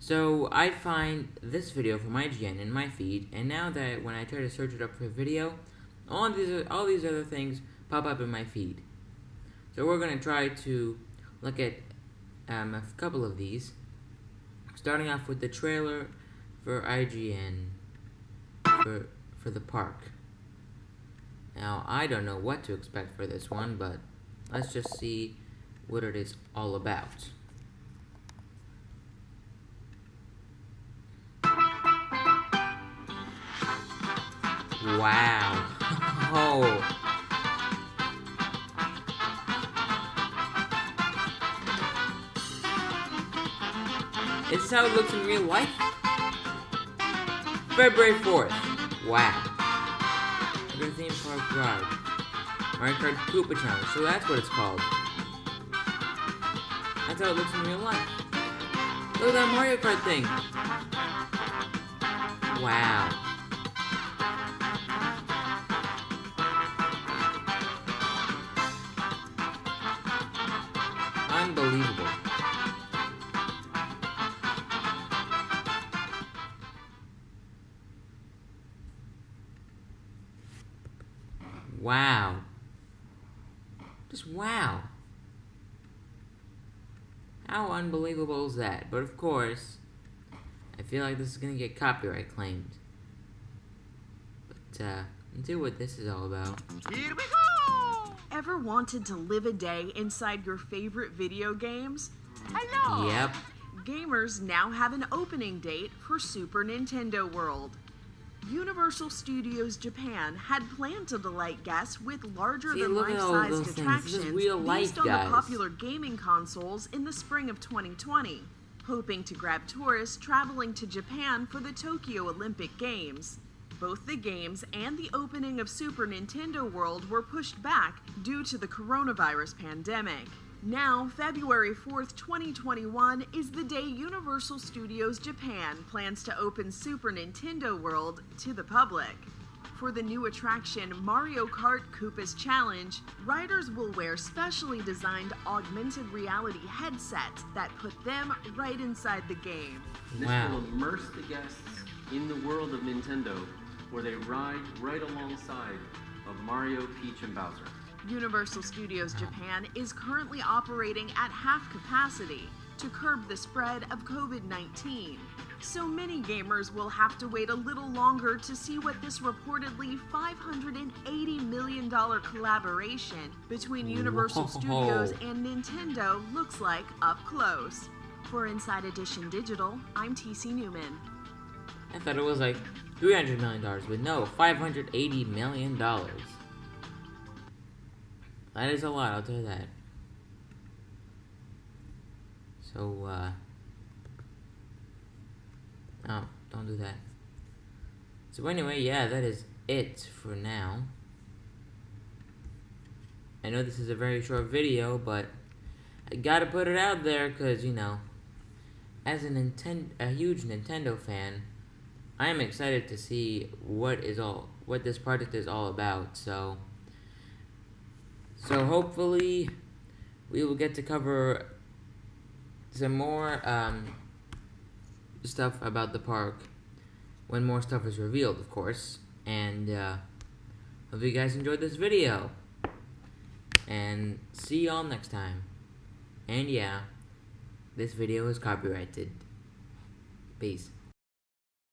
So I find this video from IGN in my feed, and now that when I try to search it up for a video, all these all these other things pop up in my feed. So we're gonna try to look at um, a couple of these, starting off with the trailer for IGN for for the park. Now I don't know what to expect for this one, but let's just see what it is all about. Wow. Oh. This how it looks in real life. February 4th. Wow. The theme park ride. Mario Kart Koopa Challenge. So that's what it's called. That's how it looks in real life. Look at that Mario Kart thing. Wow. Unbelievable. Wow. Just wow. How unbelievable is that? But of course, I feel like this is gonna get copyright claimed. But, uh, see what this is all about. Here we go! Ever wanted to live a day inside your favorite video games? Hello! Yep. Gamers now have an opening date for Super Nintendo World. Universal Studios Japan had planned to delight guests with larger See, than look life at all sized those things. This is attractions based life, on guys. the popular gaming consoles in the spring of 2020, hoping to grab tourists traveling to Japan for the Tokyo Olympic Games. Both the games and the opening of Super Nintendo World were pushed back due to the coronavirus pandemic. Now, February 4th, 2021 is the day Universal Studios Japan plans to open Super Nintendo World to the public. For the new attraction Mario Kart Koopa's Challenge, riders will wear specially designed augmented reality headsets that put them right inside the game. This will immerse the guests in the world of Nintendo, where they ride right alongside of Mario, Peach, and Bowser. Universal Studios Japan is currently operating at half capacity to curb the spread of COVID 19. So many gamers will have to wait a little longer to see what this reportedly $580 million collaboration between Universal Whoa. Studios and Nintendo looks like up close. For Inside Edition Digital, I'm TC Newman. I thought it was like $300 million, but no, $580 million. That is a lot, I'll tell you that. So, uh... Oh, don't do that. So anyway, yeah, that is it for now. I know this is a very short video, but I gotta put it out there, because, you know, as a, Ninten a huge Nintendo fan, I am excited to see what is all what this project is all about. So so hopefully we will get to cover some more um, stuff about the park when more stuff is revealed, of course. And uh, hope you guys enjoyed this video. And see y'all next time. And yeah, this video is copyrighted. Peace.